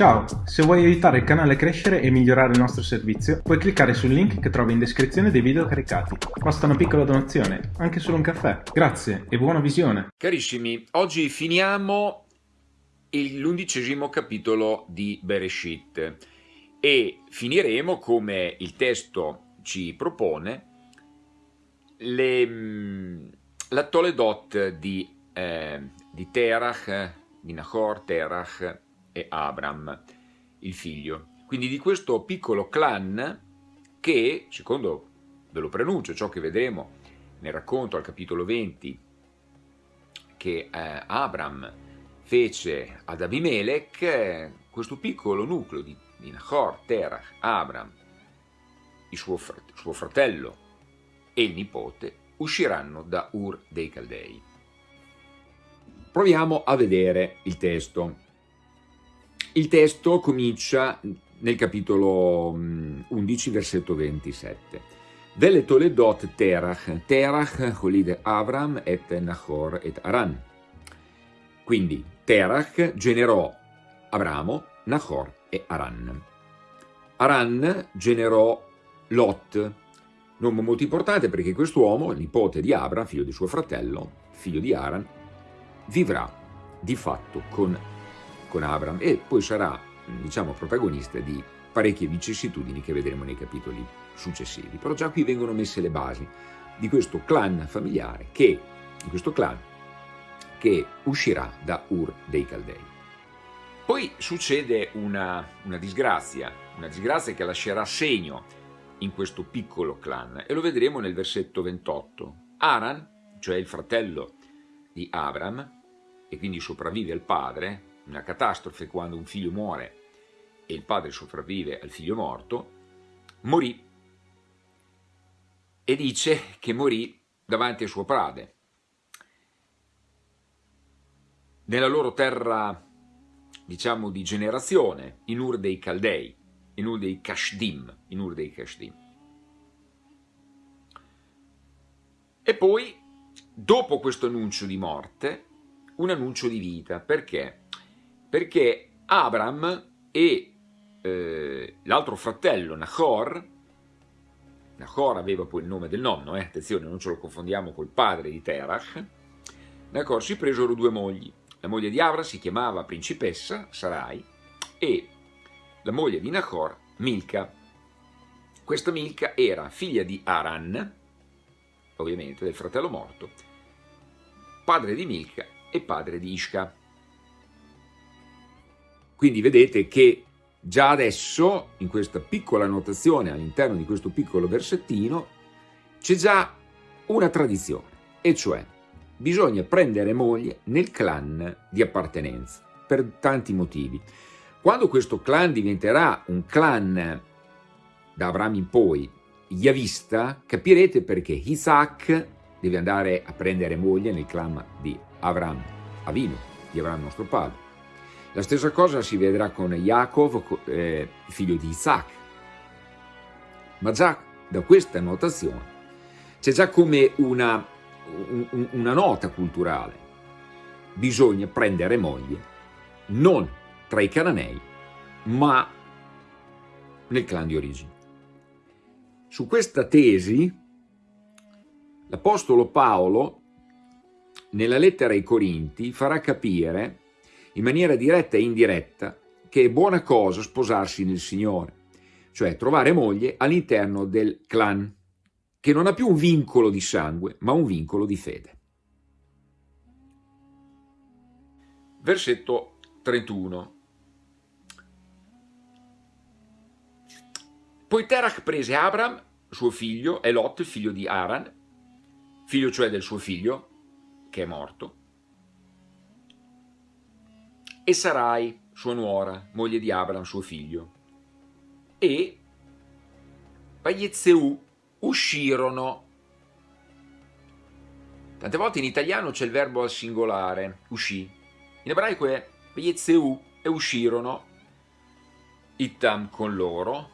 Ciao, se vuoi aiutare il canale a crescere e migliorare il nostro servizio, puoi cliccare sul link che trovi in descrizione dei video caricati. Basta una piccola donazione, anche solo un caffè. Grazie e buona visione. Carissimi, oggi finiamo l'undicesimo capitolo di Bereshit e finiremo, come il testo ci propone, le, mm, la Toledot di, eh, di Terach, di Nahor, Terach e Abram, il figlio. Quindi di questo piccolo clan che, secondo ve lo pronuncio, ciò che vedremo nel racconto al capitolo 20, che eh, Abram fece ad Abimelech, questo piccolo nucleo di, di Nahor, Terach, Abram, il suo, frat suo fratello e il nipote, usciranno da Ur dei Caldei. Proviamo a vedere il testo. Il testo comincia nel capitolo 11, mm, versetto 27. Vele Toledot Terach, Terach holide Avram et Nahor et Aran. Quindi Terach generò Abramo, Nahor e Aran. Aran generò Lot, nome molto importante perché quest'uomo, nipote di Abram, figlio di suo fratello, figlio di Aran, vivrà di fatto con con Abram e poi sarà, diciamo, protagonista di parecchie vicissitudini che vedremo nei capitoli successivi. Però già qui vengono messe le basi di questo clan familiare che, di questo clan che uscirà da Ur dei Caldei. Poi succede una, una disgrazia, una disgrazia che lascerà segno in questo piccolo clan e lo vedremo nel versetto 28. Aran, cioè il fratello di Abram, e quindi sopravvive al padre, una catastrofe quando un figlio muore e il padre sopravvive al figlio morto, morì e dice che morì davanti al suo prade. Nella loro terra, diciamo, di generazione, in Ur dei Caldei, in Ur dei Kashdim, in Ur dei Kashdim. E poi, dopo questo annuncio di morte, un annuncio di vita. Perché? Perché Abram e eh, l'altro fratello Nahor, Nahor aveva poi il nome del nonno, eh, attenzione non ce lo confondiamo col padre di Terach, Nahor si presero due mogli, la moglie di Abram si chiamava principessa Sarai e la moglie di Nahor Milca. Questa Milca era figlia di Aran, ovviamente del fratello morto, padre di Milca e padre di Ishka. Quindi vedete che già adesso, in questa piccola annotazione all'interno di questo piccolo versettino, c'è già una tradizione, e cioè bisogna prendere moglie nel clan di appartenenza, per tanti motivi. Quando questo clan diventerà un clan da Abramo in poi, Yavista, capirete perché Isaac deve andare a prendere moglie nel clan di Avram, Avino, di Avram nostro padre. La stessa cosa si vedrà con Yaakov, eh, figlio di Isaac. Ma già da questa notazione c'è già come una, un, una nota culturale. Bisogna prendere moglie non tra i cananei, ma nel clan di origine. Su questa tesi l'Apostolo Paolo, nella lettera ai Corinti, farà capire in maniera diretta e indiretta che è buona cosa sposarsi nel Signore, cioè trovare moglie all'interno del clan, che non ha più un vincolo di sangue, ma un vincolo di fede. Versetto 31 Poi Terach prese Abram, suo figlio, e Lot, figlio di Aran, figlio cioè del suo figlio, che è morto, e Sarai, sua nuora, moglie di Abram, suo figlio. E Vaiezzeu uscirono. Tante volte in italiano c'è il verbo al singolare, uscì. In ebraico è Vaiezzeu e uscirono, Ittam con loro,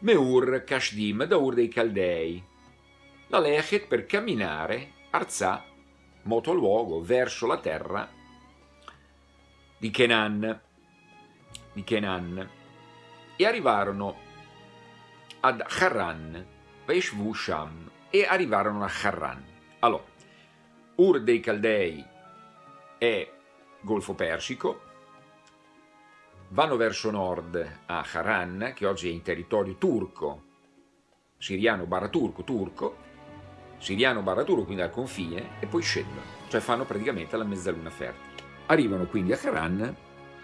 Meur Kashdim, da Ur dei Caldei, la Lechet per camminare, Arzà, moto luogo, verso la terra di Kenan. di Kenan e arrivarono ad Haran, Vaishvu Sham, e arrivarono a Haran. Allora, Ur dei Caldei è Golfo Persico, vanno verso nord a Haran, che oggi è in territorio turco, siriano barra turco, siriano barra quindi al confine, e poi scendono, cioè fanno praticamente la mezzaluna fertile. Arrivano quindi a Haran,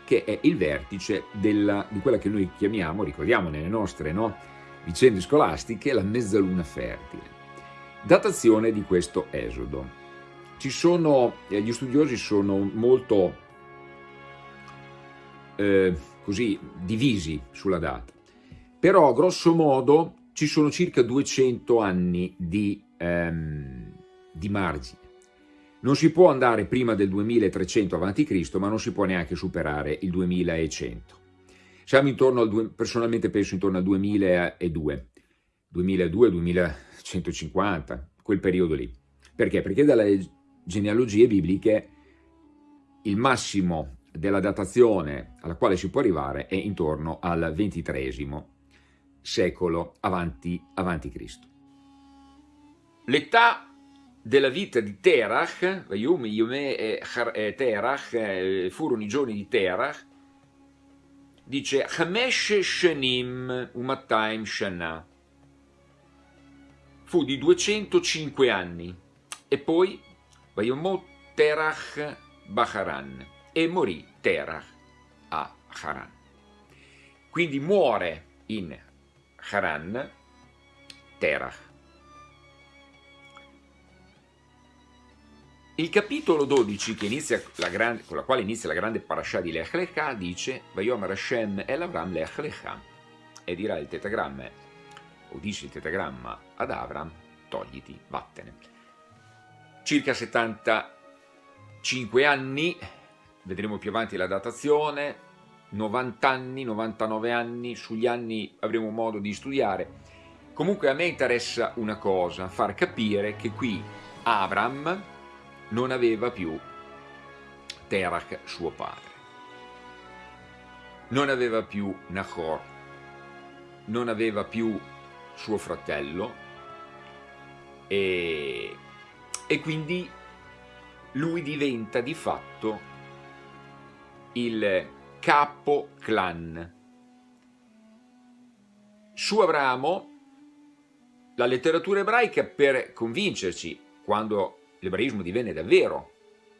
che è il vertice della, di quella che noi chiamiamo, ricordiamo nelle nostre no, vicende scolastiche, la mezzaluna fertile. Datazione di questo esodo. Sono, eh, gli studiosi sono molto eh, così divisi sulla data, però grosso modo ci sono circa 200 anni di, ehm, di margine. Non si può andare prima del 2300 a.C., ma non si può neanche superare il 2100. Siamo intorno al, personalmente penso intorno al 2002, 2002-2150, quel periodo lì. Perché? Perché dalle genealogie bibliche il massimo della datazione alla quale si può arrivare è intorno al XXIII secolo avanti, avanti Cristo. L'età della vita di Terach, Yom Yome e Terach, furono i giorni di Terach, dice Hamesh Shanim Umatayim Shana. Fu di 205 anni e poi Vayomo Terach Baharan e morì Terach a Haran. Quindi muore in Haran Terach. Il capitolo 12, grande, con la quale inizia la grande parasha di Lech Lecha, dice Vayomer Hashem el Avram Lech Lecha e dirà il tetagramma, o dice il tetagramma ad Avram, togliti, vattene. Circa 75 anni, vedremo più avanti la datazione, 90 anni, 99 anni, sugli anni avremo modo di studiare. Comunque a me interessa una cosa, far capire che qui Avram, non aveva più Terach suo padre. Non aveva più Nahor, non aveva più suo fratello e, e quindi lui diventa di fatto il capo clan. Su Abramo, la letteratura ebraica per convincerci, quando l'ebraismo divenne davvero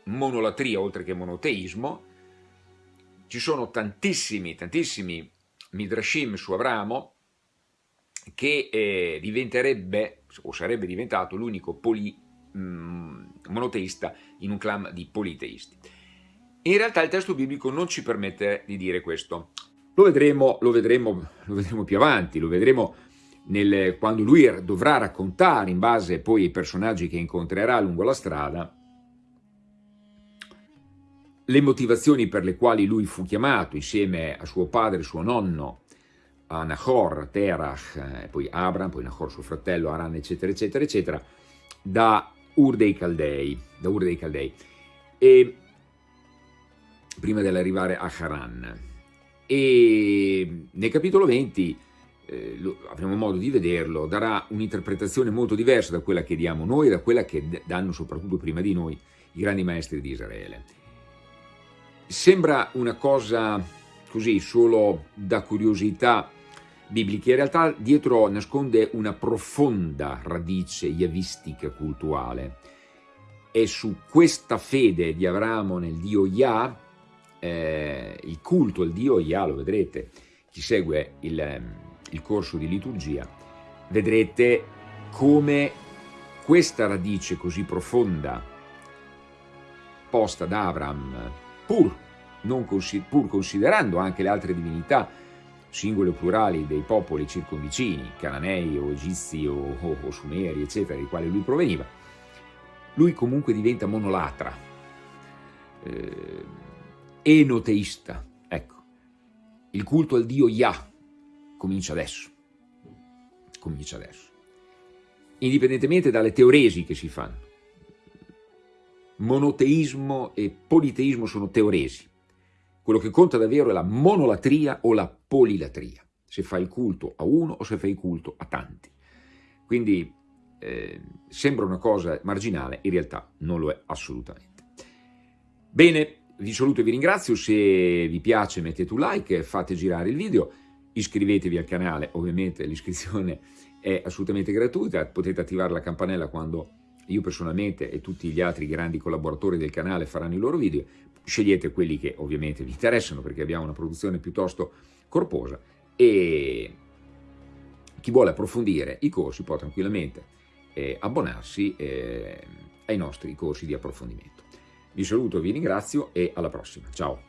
monolatria oltre che monoteismo, ci sono tantissimi, tantissimi midrashim su Abramo che eh, diventerebbe o sarebbe diventato l'unico mm, monoteista in un clan di politeisti. In realtà il testo biblico non ci permette di dire questo. Lo vedremo, lo vedremo, lo vedremo più avanti, lo vedremo nel, quando lui dovrà raccontare, in base poi ai personaggi che incontrerà lungo la strada, le motivazioni per le quali lui fu chiamato insieme a suo padre suo nonno, a Nahor, Terach, eh, poi Abram, poi Nahor suo fratello, Aran, eccetera, eccetera, eccetera, da Ur dei Caldei, da Ur dei Caldei, e prima dell'arrivare a Haran. E nel capitolo 20 eh, avremo modo di vederlo, darà un'interpretazione molto diversa da quella che diamo noi e da quella che danno soprattutto prima di noi i grandi maestri di Israele. Sembra una cosa così solo da curiosità biblica, in realtà dietro nasconde una profonda radice yavistica culturale. È su questa fede di Abramo nel Dio Yah, eh, il culto al Dio Yah, lo vedrete, chi segue il il corso di liturgia, vedrete come questa radice così profonda posta da Abram, pur, pur considerando anche le altre divinità, singole o plurali dei popoli circonvicini, cananei o egizi o, o, o sumeri, eccetera, dai quali lui proveniva, lui comunque diventa monolatra, eh, enoteista, ecco, il culto al dio Yah, comincia adesso. Comincia adesso. Indipendentemente dalle teoresi che si fanno. Monoteismo e politeismo sono teoresi. Quello che conta davvero è la monolatria o la polilatria, se fai il culto a uno o se fai il culto a tanti. Quindi eh, sembra una cosa marginale, in realtà non lo è assolutamente. Bene, vi saluto e vi ringrazio, se vi piace mettete un like, fate girare il video, iscrivetevi al canale, ovviamente l'iscrizione è assolutamente gratuita, potete attivare la campanella quando io personalmente e tutti gli altri grandi collaboratori del canale faranno i loro video, scegliete quelli che ovviamente vi interessano perché abbiamo una produzione piuttosto corposa e chi vuole approfondire i corsi può tranquillamente eh, abbonarsi eh, ai nostri corsi di approfondimento. Vi saluto, vi ringrazio e alla prossima. Ciao!